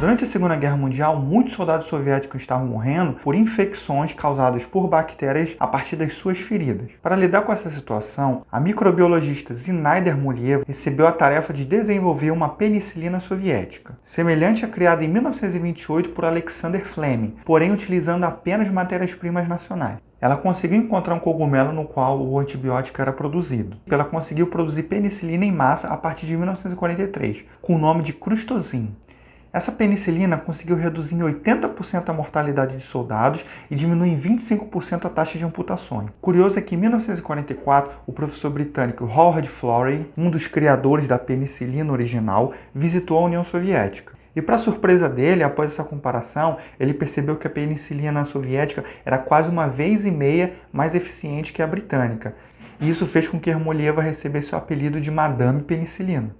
Durante a Segunda Guerra Mundial, muitos soldados soviéticos estavam morrendo por infecções causadas por bactérias a partir das suas feridas. Para lidar com essa situação, a microbiologista Zinaida Muliev recebeu a tarefa de desenvolver uma penicilina soviética, semelhante à criada em 1928 por Alexander Fleming, porém utilizando apenas matérias-primas nacionais. Ela conseguiu encontrar um cogumelo no qual o antibiótico era produzido. Ela conseguiu produzir penicilina em massa a partir de 1943, com o nome de crustozin. Essa penicilina conseguiu reduzir em 80% a mortalidade de soldados e diminuir em 25% a taxa de amputações. Curioso é que em 1944, o professor britânico Howard Florey, um dos criadores da penicilina original, visitou a União Soviética. E para surpresa dele, após essa comparação, ele percebeu que a penicilina soviética era quase uma vez e meia mais eficiente que a britânica. E isso fez com que Hermolieva recebesse o apelido de Madame Penicilina.